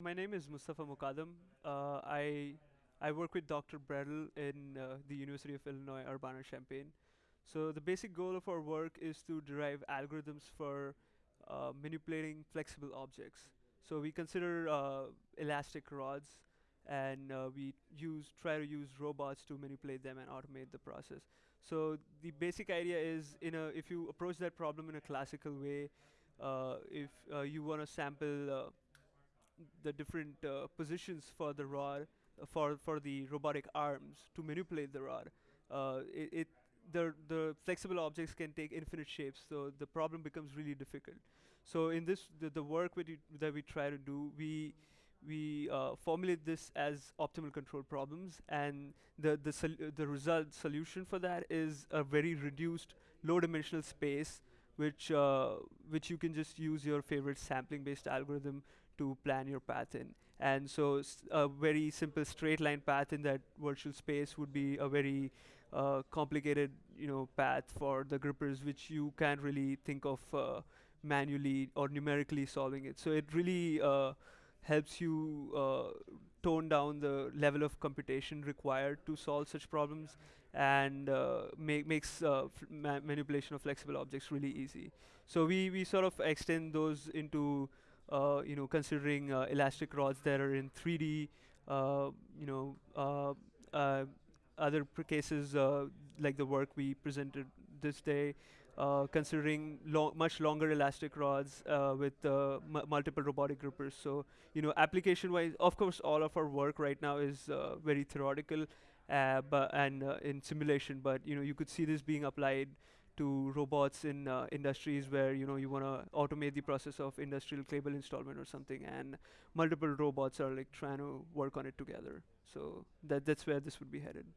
My name is Mustafa Mukadam. Uh, I I work with Dr. Bretl in uh, the University of Illinois Urbana-Champaign. So the basic goal of our work is to derive algorithms for uh, manipulating flexible objects. So we consider uh, elastic rods, and uh, we use try to use robots to manipulate them and automate the process. So the basic idea is, in a if you approach that problem in a classical way, uh, if you want to sample the different uh, positions for the rod for for the robotic arms to manipulate the rod. Uh, it, it the the flexible objects can take infinite shapes, so the problem becomes really difficult. So in this the, the work we that we try to do, we we uh, formulate this as optimal control problems, and the the the result solution for that is a very reduced low-dimensional space which uh, which you can just use your favorite sampling based algorithm to plan your path in. And so a very simple straight line path in that virtual space would be a very uh, complicated you know path for the grippers which you can't really think of uh, manually or numerically solving it. So it really uh, helps you uh, tone down the level of computation required to solve such problems and uh, make, makes uh, ma manipulation of flexible objects really easy. So we, we sort of extend those into uh, you know, considering uh, elastic rods that are in 3D, uh, you know, uh, other cases like the work we presented this day, uh, considering lo much longer elastic rods uh, with uh, multiple robotic grippers. So, you know, application-wise, of course, all of our work right now is very theoretical but and in simulation. But you know, you could see this being applied to robots in uh, industries where you know you want to automate the process of industrial cable installment or something, and multiple robots are like trying to work on it together. So that that's where this would be headed.